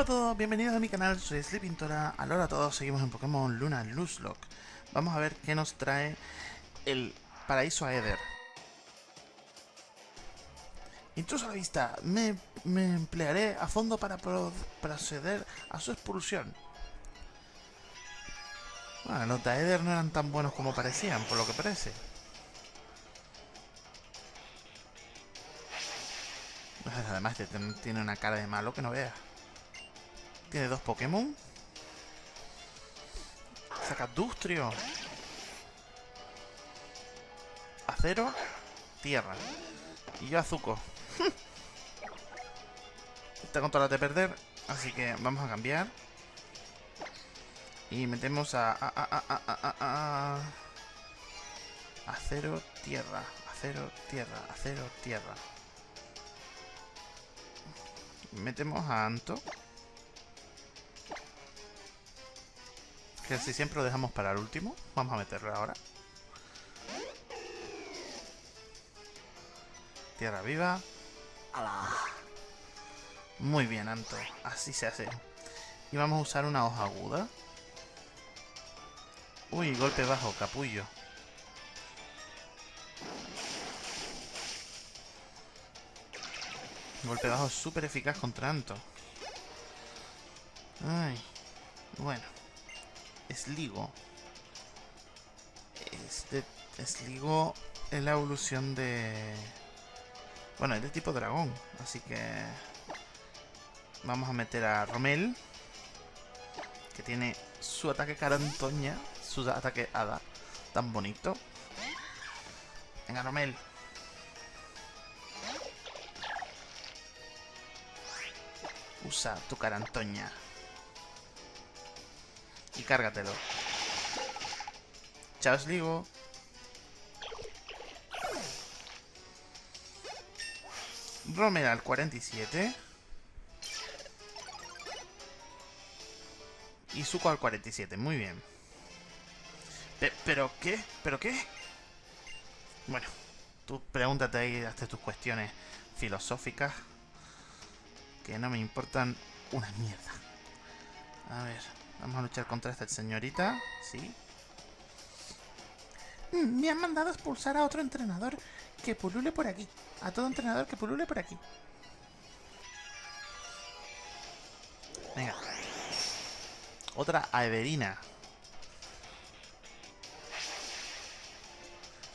Hola a todos, bienvenidos a mi canal, soy Sleepintora. Ahora a todos, seguimos en Pokémon Luna Lock. Vamos a ver qué nos trae el paraíso Aether. Intruso a la vista, me, emplearé a fondo para proceder a su expulsión. Bueno, los de Aether no eran tan buenos como parecían, por lo que parece. Además, tiene una cara de malo que no veas. Tiene dos Pokémon. Saca Dustrio. Acero. Tierra. Y yo Azuko. Está con todas las de perder. Así que vamos a cambiar. Y metemos a... acero, tierra. Acero, tierra. Acero, tierra. Metemos a Anto. Que si siempre lo dejamos para el último. Vamos a meterlo ahora. Tierra viva. Muy bien, Anto. Así se hace. Y vamos a usar una hoja aguda. Uy, golpe bajo, capullo. Golpe bajo súper eficaz contra Anto. Ay. Bueno. Sligo. Este Sligo es la evolución de... Bueno, es de tipo dragón, así que... Vamos a meter a Romel. Que tiene su ataque carantoña. Su ataque hada. Tan bonito. Venga, Romel. Usa tu carantoña y cárgatelo. Chao, Sligo. Romer al 47. Y Zuko al 47, muy bien. ¿Pero qué? ¿Pero qué? Bueno, tú pregúntate ahí, hazte tus cuestiones filosóficas. Que no me importan una mierda. A ver... Vamos a luchar contra esta señorita. Sí. Mm, me han mandado expulsar a otro entrenador que pulule por aquí. A todo entrenador que pulule por aquí. Venga. Otra Aeverina.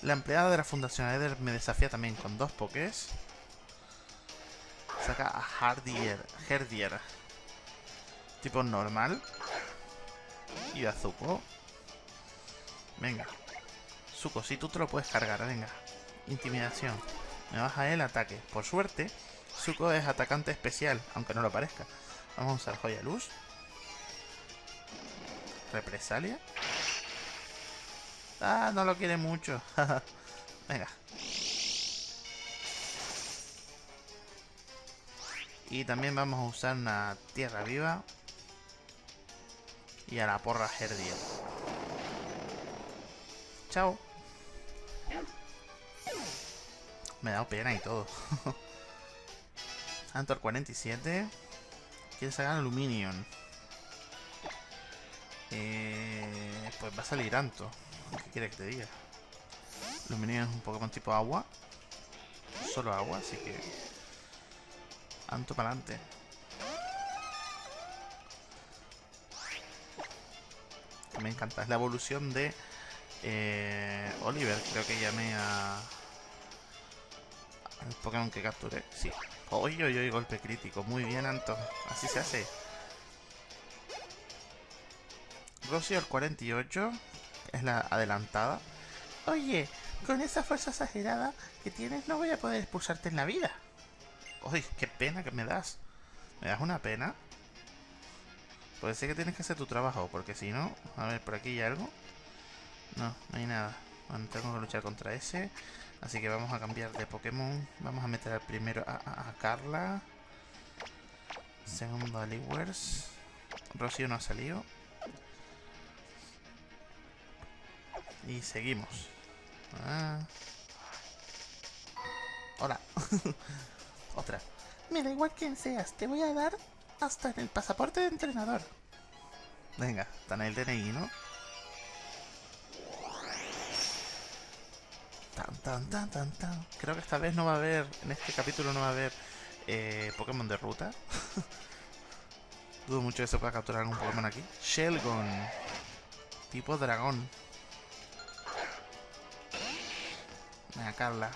La empleada de la Fundación Aether me desafía también con dos pokés. Saca a Hardier. Herdier. Tipo normal. Y a Zuko. Venga. Zuko, si tú te lo puedes cargar, venga. Intimidación. Me baja el ataque. Por suerte, Zuko es atacante especial, aunque no lo parezca. Vamos a usar Joya Luz. Represalia. Ah, no lo quiere mucho. venga. Y también vamos a usar una tierra viva y a la porra Herdiel. Chao. Me ha dado pena y todo. Antor 47. Quiere sacar Aluminium. Pues va a salir Anto. ¿Qué quiere que te diga? Aluminium es un Pokémon tipo agua. Solo agua, así que... Anto para adelante. Me encanta. Es la evolución de eh, Oliver, creo que llamé a... Al Pokémon que capturé. Sí. Oye, oye, oye, golpe crítico. Muy bien, Anto. Así se hace. Rosio al 48. Es la adelantada. Oye, con esa fuerza exagerada que tienes no voy a poder expulsarte en la vida. Uy, qué pena que me das. Me das una pena. Puede ser que tienes que hacer tu trabajo, porque si no... A ver, por aquí hay algo. No, no hay nada. Bueno, tengo que luchar contra ese. Así que vamos a cambiar de Pokémon. Vamos a meter al primero a, Carla. Segundo a Liwers. Rocío no ha salido. Y seguimos. Ah. Hola. Otra. Me da igual quién seas. Te voy a dar hasta en el pasaporte de entrenador. Venga, está en el DNI, ¿no? Tan, tan, tan, tan, tan. Creo que esta vez no va a haber, en este capítulo no va a haber eh, Pokémon de ruta. Dudo mucho que se pueda capturar algún Pokémon aquí. Shelgon. Tipo dragón. Venga, Carla.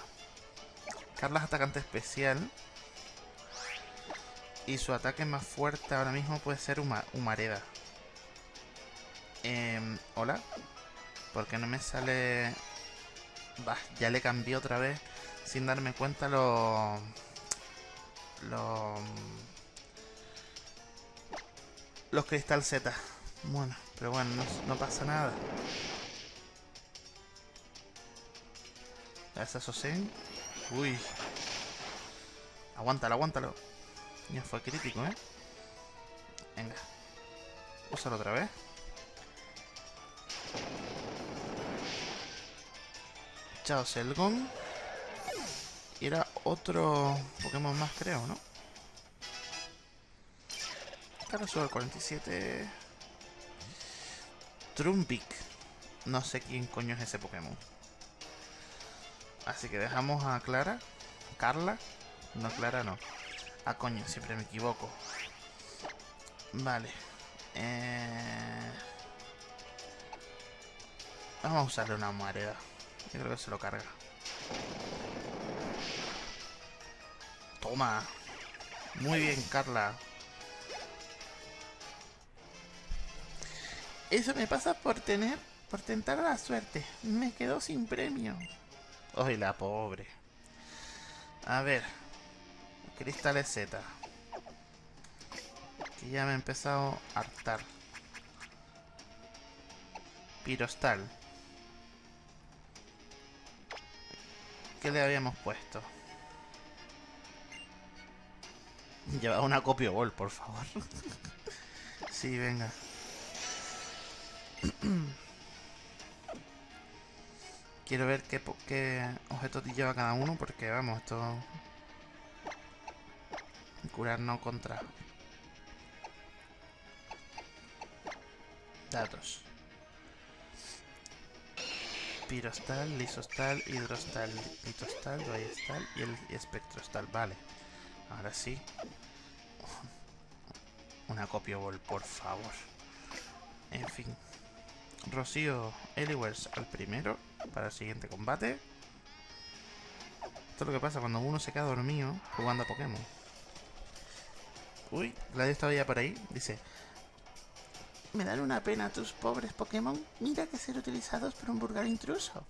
Carla es atacante especial. Y su ataque más fuerte ahora mismo puede ser Humareda. Eh, Hola. ¿Por qué no me sale...? Bah, ya le cambié otra vez sin darme cuenta lo... Lo... Los cristal Z. Bueno, pero bueno, no, pasa nada. Esa Sosen. Uy. Aguántalo, aguántalo. Ya fue crítico, ¿eh? Venga. Úsalo otra vez. Chao, Selgon. Y era otro Pokémon más, creo, ¿no? Ahora sube el 47. Trumpik. No sé quién coño es ese Pokémon. Así que dejamos a Clara. Carla. No, Clara no. Ah, coño, siempre me equivoco. Vale. Eh... Vamos a usarle una. Yo creo que se lo carga. Toma. Muy bien, Carla. Eso me pasa por tener, por tentar la suerte. Me quedo sin premio. Ay, la pobre. A ver. Cristales Z. Que ya me he empezado a hartar. Pirostal. ¿Qué le habíamos puesto? Lleva una copia ball, por favor. sí, venga. Quiero ver qué, qué objetos lleva cada uno, porque vamos, esto... Curar no contra. Datos. Pirostal, lisostal, hidrostal, pitostal, rayestal y el espectrostal. Vale. Ahora sí. Una copia ball, por favor. En fin. Rocío Eliwers al primero para el siguiente combate. Esto es lo que pasa cuando uno se queda dormido jugando a Pokémon. Uy, Gladys estaba ya por ahí. Dice, me dan una pena tus pobres Pokémon. Mira que ser utilizados por un vulgar intruso.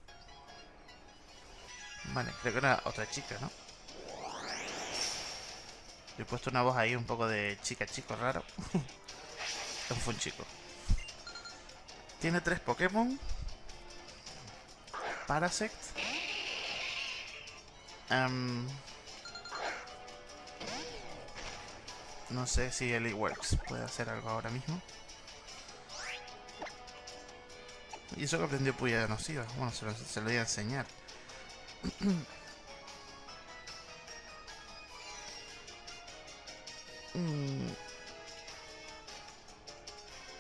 Vale, creo que era otra chica, ¿no? Le he puesto una voz ahí un poco de chica chico raro. fue un chico. Tiene tres Pokémon. Parasect. Um, no sé si Works puede hacer algo ahora mismo. Y eso que aprendió Puya Nociva. Bueno, se lo, se lo voy a enseñar. mm.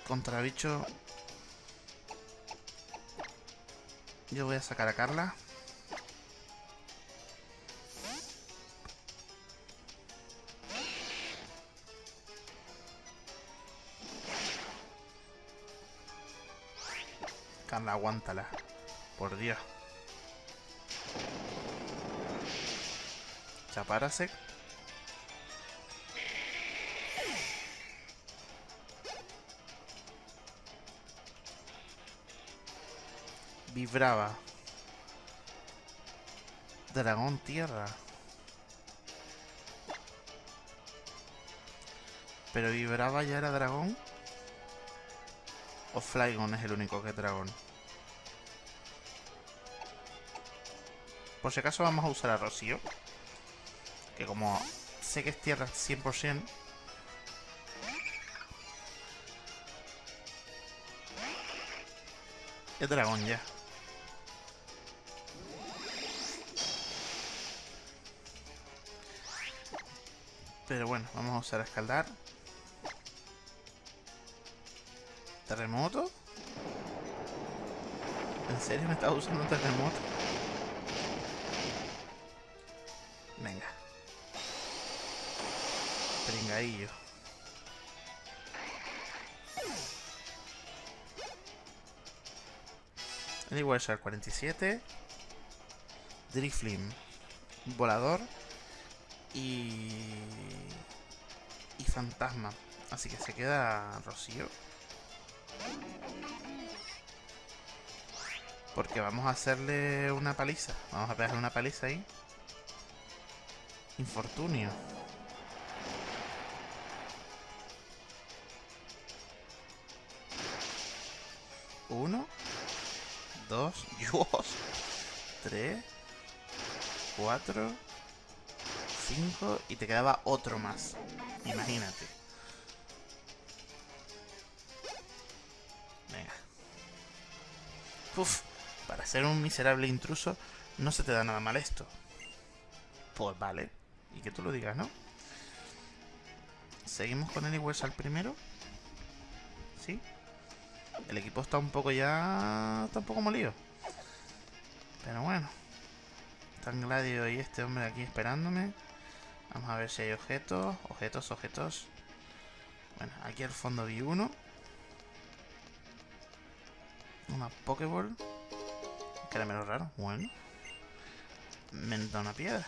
Contra bicho Yo voy a sacar a Carla. Carla, aguántala. Por Dios. Chaparasek. Vibraba. Dragón tierra. Pero vibraba ya era dragón. O Flygon es el único que es dragón. Por si acaso vamos a usar a Rocío. Que como sé que es tierra 100%. Es dragón ya. Pero bueno, vamos a usar a escaldar. ¿Terremoto? ¿En serio me estás usando un terremoto? El Shark 47. Driflim. Volador. Y... Y fantasma. Así que se queda Rocío. Porque vamos a hacerle una paliza. Vamos a pegarle una paliza ahí. Infortunio. 4, 5 y te quedaba otro más. Imagínate. Venga. Uf, para ser un miserable intruso no se te da nada mal esto. Pues vale. Y que tú lo digas, ¿no? Seguimos con Anywares al primero. ¿Sí? El equipo está un poco ya... Está un poco molido. Pero bueno. Están Gladio y este hombre aquí esperándome. Vamos a ver si hay objetos. Objetos, objetos. Bueno, aquí al fondo vi uno. Una Pokéball. Caramelo raro. Bueno. Me da una piedra.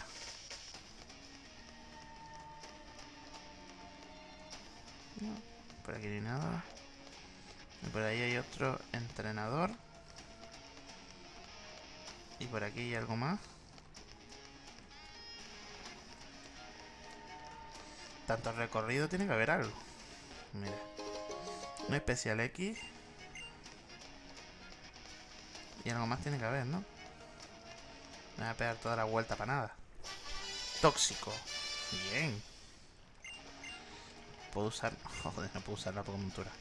por aquí no hay nada. Y por ahí hay otro entrenador. Y por aquí hay algo más. Tanto recorrido tiene que haber algo. Mira. Un especial X. Y algo más tiene que haber, ¿no? Me voy a pegar toda la vuelta para nada. Tóxico. Bien. Puedo usar... Joder, no puedo usar la montura.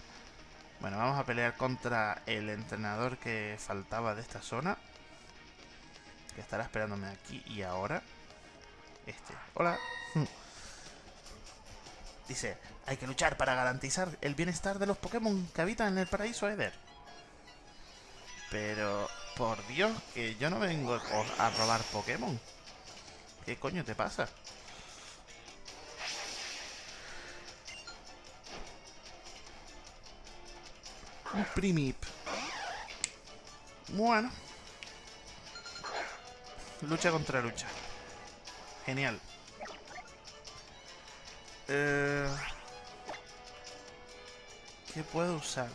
Bueno, vamos a pelear contra el entrenador que faltaba de esta zona. Que estará esperándome aquí y ahora. Este. Hola. Dice, hay que luchar para garantizar el bienestar de los Pokémon que habitan en el paraíso Eder. Pero, por Dios, que yo no vengo a robar Pokémon. ¿Qué coño te pasa? Un primip. Bueno. Lucha contra lucha. Genial. Eh, ¿Qué puedo usar?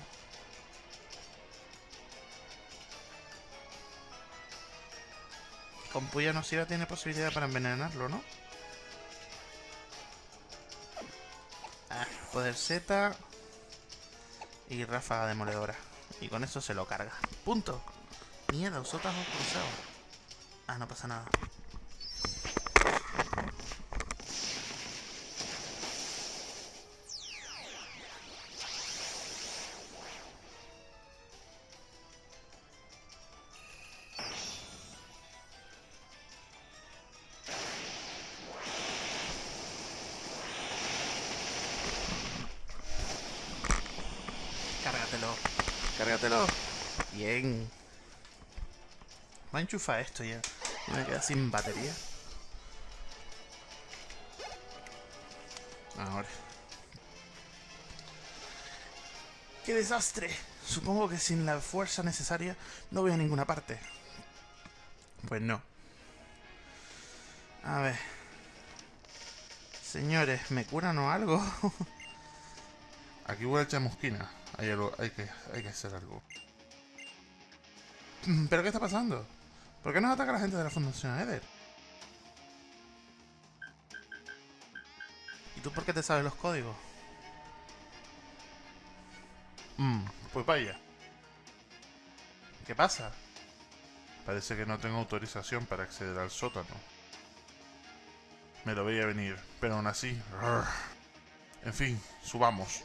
Con puya nociva tiene posibilidad para envenenarlo, ¿no? Ah, poder Z y ráfaga demoledora. Y con eso se lo carga. Punto. Mierda, usotas cruzado. Ah, no pasa nada. Enchufar esto ya. Me queda sin batería. Ahora. ¡Qué desastre! Supongo que sin la fuerza necesaria no voy a ninguna parte. Pues no. A ver. Señores, ¿me curan o algo? Aquí voy a echar mosquina. Hay, hay, que, hay que hacer algo. ¿Pero qué está pasando? ¿Por qué nos ataca la gente de la Fundación Eder? ¿Y tú por qué te sabes los códigos? Mmm, pues vaya. ¿Qué pasa? Parece que no tengo autorización para acceder al sótano. Me lo veía venir, pero aún así... En fin, subamos.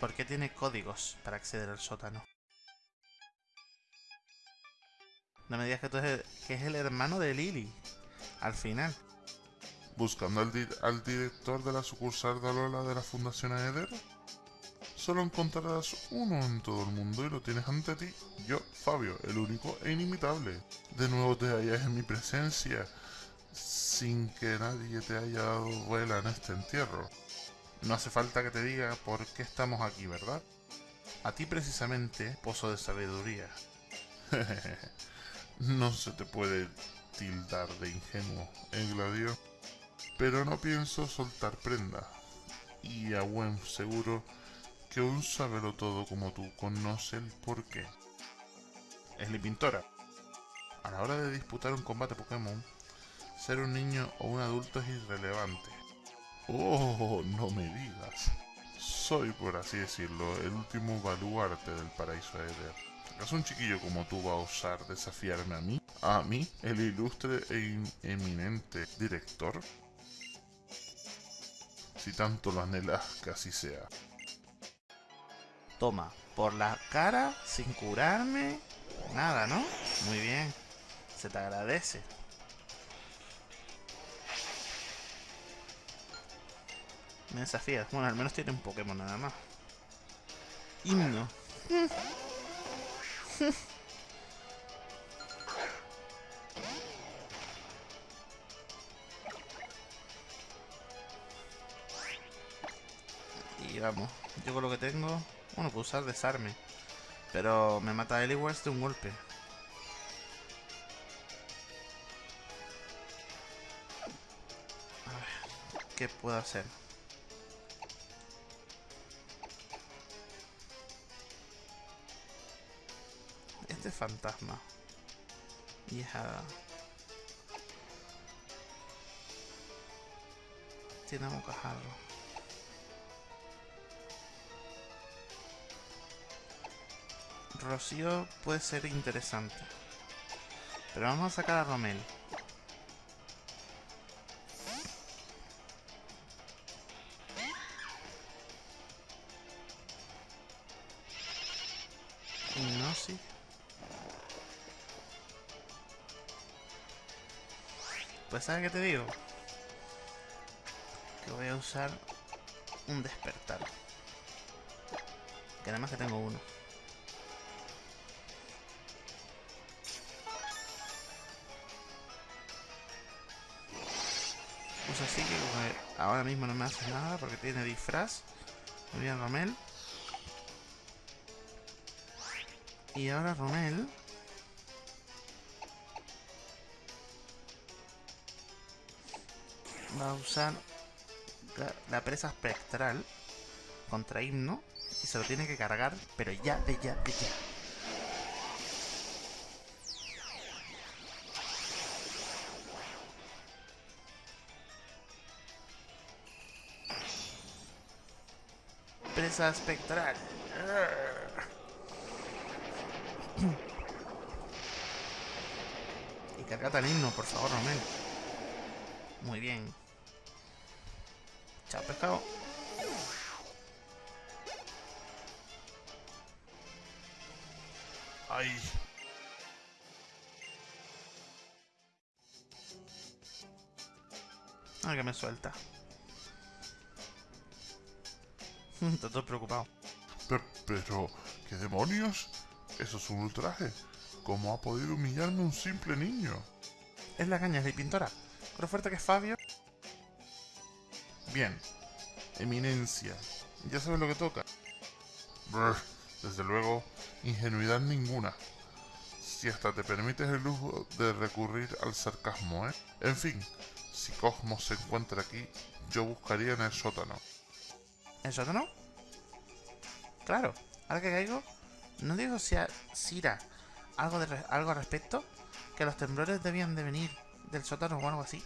¿Por qué tiene códigos para acceder al sótano? No me digas que, tú es el, que es el hermano de Lily. Al final. ¿Buscando al, director de la sucursal de Alola de la Fundación Aether? Solo encontrarás uno en todo el mundo y lo tienes ante ti. Yo, Fabio, el único e inimitable. De nuevo te hallas en mi presencia, sin que nadie te haya dado vuela en este entierro. No hace falta que te diga por qué estamos aquí, ¿verdad? A ti precisamente, pozo de sabiduría. no se te puede tildar de ingenuo, ¿eh, Gladio? Pero no pienso soltar prenda. Y a buen seguro que un sabelo todo como tú conoce el porqué. Es la pintora. A la hora de disputar un combate Pokémon, ser un niño o un adulto es irrelevante. Oh, no me digas. Soy, por así decirlo, el último baluarte del paraíso de. ¿Acaso un chiquillo como tú va a osar desafiarme a mí? ¿A mí, el ilustre e eminente director? Si tanto lo anhelas, que así sea. Toma, por la cara, sin curarme. Nada, ¿no? Muy bien. Se te agradece. Me desafías. Bueno, al menos tiene un Pokémon nada más. Himno. y vamos. Yo con lo que tengo... Bueno, puedo usar desarme. Pero me mata a Eliwars de un golpe. A ver, ¿qué puedo hacer? Este es fantasma. Y es hada. Tiene. Rocío puede ser interesante. Pero vamos a sacar a Romel. ¿Sabes qué te digo? Que voy a usar un despertar. Que además que tengo uno. así que ahora mismo no me hace nada porque tiene disfraz. Muy bien, Romel. Y ahora Romel... Va a usar la, presa espectral contra Himno y se lo tiene que cargar, pero ya, de ya, de ya. presa espectral. Y cargate al himno, por favor, Romel. Muy bien. Chao, pescado. Ay. Ah, que me suelta. Está todo preocupado. Pero, ¿qué demonios? Eso es un ultraje. ¿Cómo ha podido humillarme un simple niño? Es la caña, de pintora. Con lo fuerte que es Fabio. Bien. Eminencia. Ya sabes lo que toca. desde luego, ingenuidad ninguna. Si hasta te permites el lujo de recurrir al sarcasmo, ¿eh? En fin, si Cosmos se encuentra aquí, yo buscaría en el sótano. ¿El sótano? Claro, ahora que caigo, ¿no digo si a Sira algo, de, algo al respecto? Que los temblores debían de venir del sótano o algo así.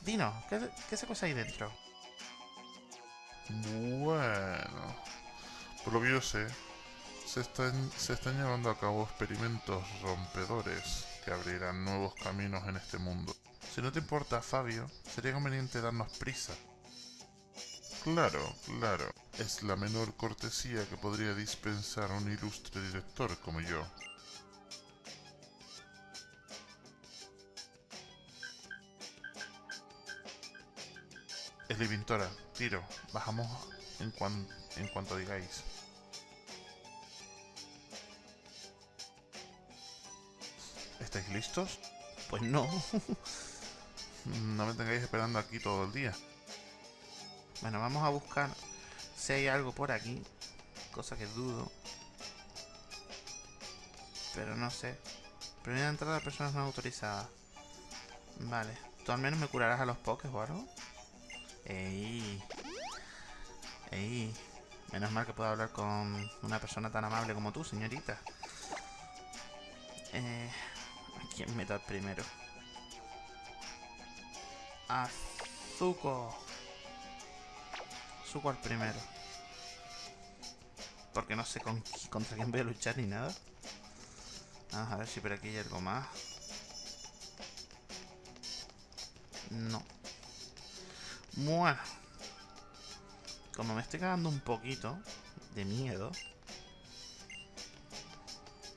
Dino, ¿qué, qué se cosa ahí dentro? Bueno, por lo que yo sé, se están, se están llevando a cabo experimentos rompedores que abrirán nuevos caminos en este mundo. Si no te importa, Fabio, sería conveniente darnos prisa Claro, claro. Es la menor cortesía que podría dispensar un ilustre director como yo. Pintora, tiro. Bajamos en, en cuanto digáis. ¿Estáis listos? Pues no. no me tengáis esperando aquí todo el día. Bueno, vamos a buscar si hay algo por aquí. Cosa que dudo. Pero no sé. Primera entrada de personas no autorizadas. Vale. ¿Tú al menos me curarás a los pokés o algo? Ey. Ey. Menos mal que puedo hablar con una persona tan amable como tú, señorita. Eh, ¿A quién primero? Azuko. Zuko al primero. Porque no sé con, contra quién voy a luchar ni nada. Vamos a ver si por aquí hay algo más. No. Bueno. Como me estoy cagando un poquito de miedo.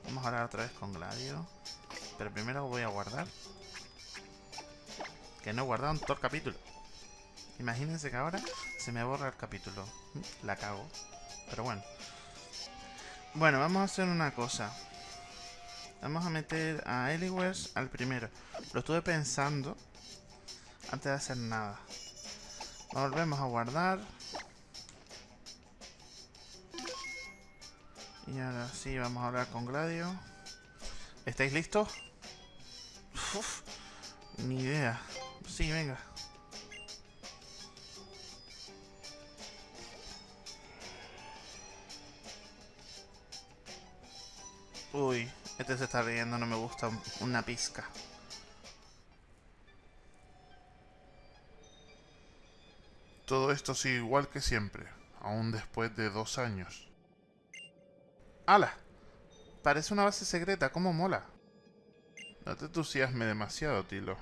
Vamos a hablar otra vez con Gladio. Pero primero voy a guardar. Que no he guardado en todo el capítulo. Imagínense que ahora se me borra el capítulo. La cago. Pero bueno. Bueno, vamos a hacer una cosa. Vamos a meter a Eliwers al primero. Lo estuve pensando antes de hacer nada. Volvemos a guardar. Y ahora sí, vamos a hablar con Gladio. ¿Estáis listos? ni idea. Sí, venga. Uy, este se está riendo, no me gusta una pizca. Todo esto sigue igual que siempre, aún después de dos años. ¡Hala! Parece una base secreta, ¿cómo mola? No te entusiasme demasiado, Tilo.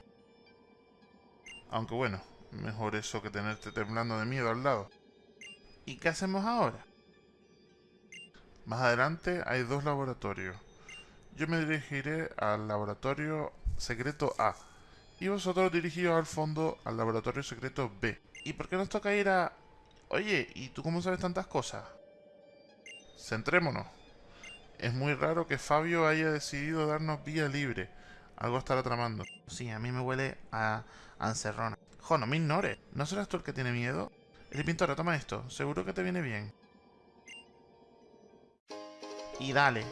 Aunque bueno, mejor eso que tenerte temblando de miedo al lado. ¿Y qué hacemos ahora? Más adelante hay dos laboratorios. Yo me dirigiré al laboratorio secreto A. Y vosotros dirigíos al fondo al laboratorio secreto B. ¿Y por qué nos toca ir a...? Oye, ¿y tú cómo sabes tantas cosas? Centrémonos. Es muy raro que Fabio haya decidido darnos vía libre. Algo estará tramando. Sí, a mí me huele a, encerrona. Jo, no me ignores. ¿No serás tú el que tiene miedo? El pintor, toma esto. Seguro que te viene bien. Y dale.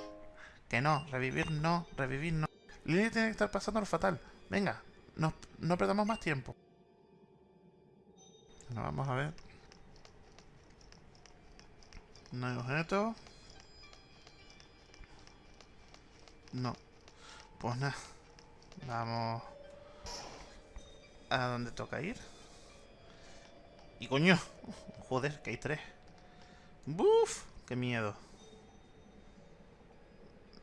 Que no, revivir no, revivir no. Lily tiene que estar pasando lo fatal. Venga, no, no perdamos más tiempo. Bueno, vamos a ver. No hay objeto. No. Pues nada. Vamos. ¿A dónde toca ir? Y coño. Joder, que hay tres. ¡Buf! ¡Qué miedo!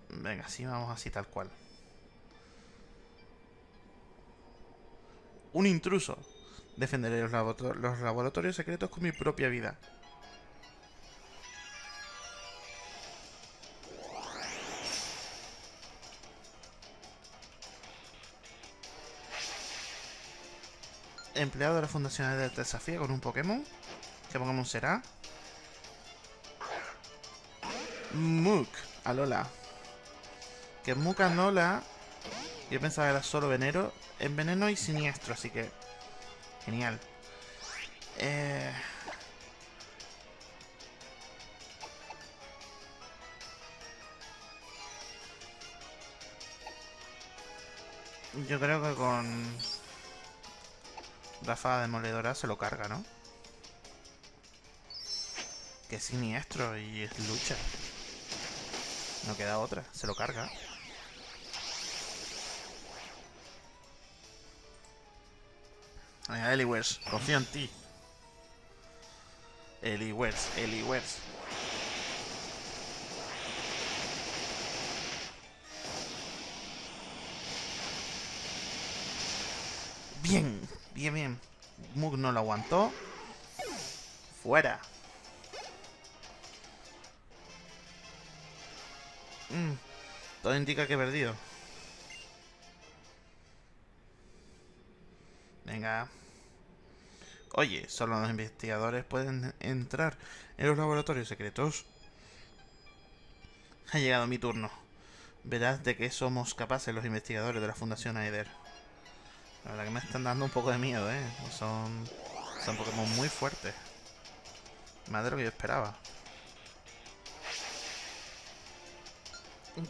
Venga, sí, vamos así tal cual. Un intruso. Defenderé los, laboratorios secretos con mi propia vida. Empleado de la Fundación de Desafío con un Pokémon. ¿Qué Pokémon será? Mook. Alola. Que Mook Alola... Yo pensaba que era solo veneno. En veneno y siniestro, así que Genial. Eh... Yo creo que con... Rafa Demoledora se lo carga, ¿no? Que es siniestro y es lucha. No queda otra, se lo carga. Venga, Eliwers, confío en ti. Eliwers, Eliwers. Bien, bien, bien. Mug no lo aguantó. Fuera. Mm, todo indica que he perdido. Venga. Oye, solo los investigadores pueden entrar en los laboratorios secretos. Ha llegado mi turno. Verás de qué somos capaces los investigadores de la Fundación Aether. La verdad que me están dando un poco de miedo, ¿eh? Son, son Pokémon muy fuertes. Más de lo que yo esperaba.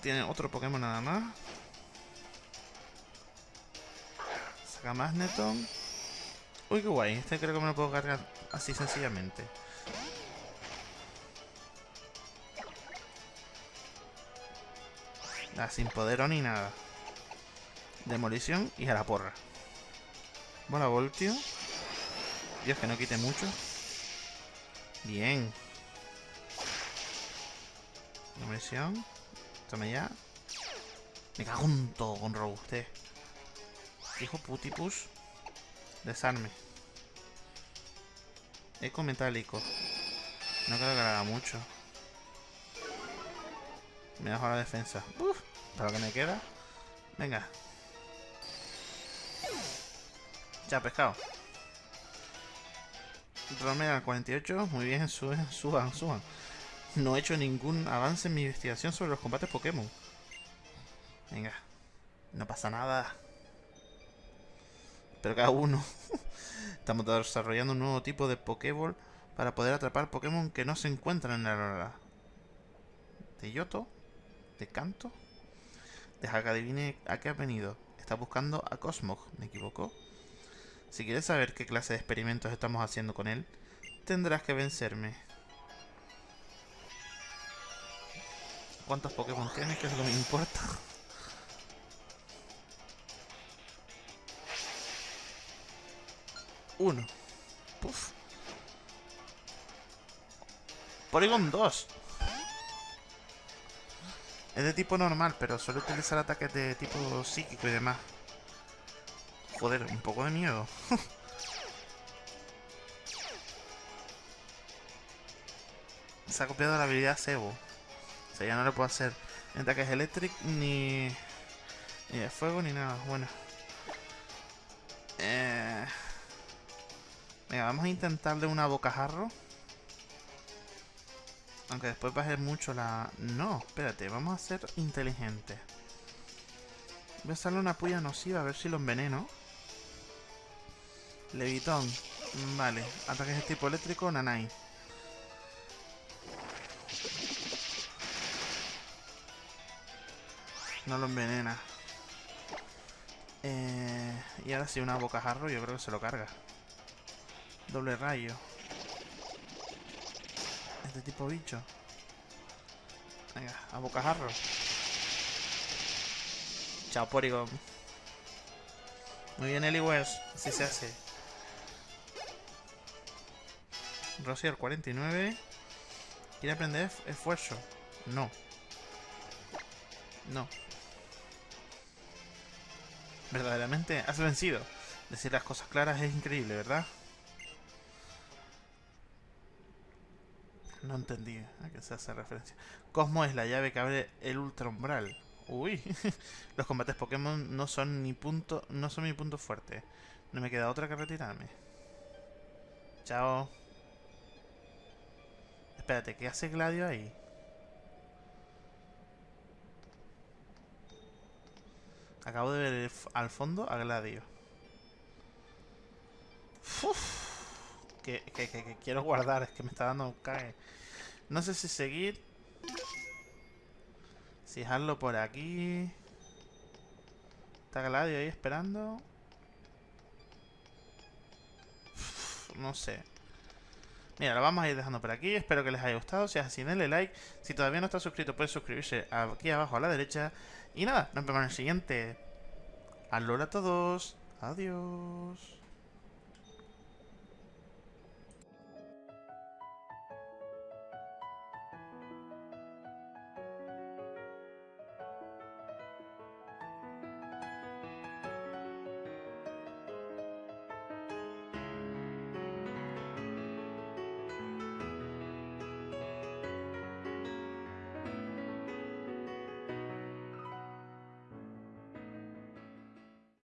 Tiene otro Pokémon nada más. Saca Magneton. Uy, qué guay. Este creo que me lo puedo cargar así sencillamente. Ah, sin poder ni nada. Demolición y a la porra. Bola Voltio. Dios, que no quite mucho. Bien. Demolición. Tome ya. Me cago en todo con robustez. Hijo putipus. Desarme. Eco metálico. No creo que le haga mucho. Me dejo la defensa. Uf, para lo que me queda. Venga. Ya, pescado. Romero al 48. Muy bien, suban, suban, suban. No he hecho ningún avance en mi investigación sobre los combates Pokémon. Venga. No pasa nada. Pero cada uno. Estamos desarrollando un nuevo tipo de Pokéball para poder atrapar Pokémon que no se encuentran en la aurora. De Yoto, de Canto. Deja que adivine a qué ha venido. Está buscando a Cosmog, ¿me equivoco? Si quieres saber qué clase de experimentos estamos haciendo con él, tendrás que vencerme. ¿Cuántos Pokémon tienes? ¿Qué es lo que me importa? Uno. Puf. Porygon 2. Es de tipo normal, pero suele utilizar ataques de tipo psíquico y demás. Joder, un poco de miedo. Se ha copiado la habilidad Sebo. O sea, ya no le puedo hacer ataques eléctricos ni, ni de fuego ni nada. Bueno. Eh... Venga, vamos a intentarle una bocajarro. Aunque después ser mucho la... No, espérate, vamos a ser inteligentes. Voy a hacerle una puya nociva a ver si lo enveneno. Levitón. Vale, ataques de tipo eléctrico, Nanai. No lo envenena. Eh, y ahora sí, una bocajarro, yo creo que se lo carga. Doble rayo. Este tipo bicho. Venga, a bocajarro. Chao, Porygon. Muy bien, Eliwes. Así se hace. Rosier 49. ¿Quiere aprender esfuerzo? No. No. Verdaderamente has vencido. Decir las cosas claras es increíble, ¿verdad? No entendí a qué se hace referencia. Cosmo es la llave que abre el ultra umbral. Uy, los combates Pokémon no son ni punto, no son mi punto fuerte. No me queda otra que retirarme. Chao. Espérate, ¿qué hace Gladio ahí? Acabo de ver al fondo a Gladio. Uf que, quiero guardar. Es que me está dando cae. No sé si seguir. Si dejarlo por aquí. Está Gladio ahí esperando. no sé. Mira, lo vamos a ir dejando por aquí. Espero que les haya gustado. Si es así, denle like. Si todavía no está suscrito, puede suscribirse aquí abajo a la derecha. Y nada, nos vemos en el siguiente. Alola a todos. Adiós.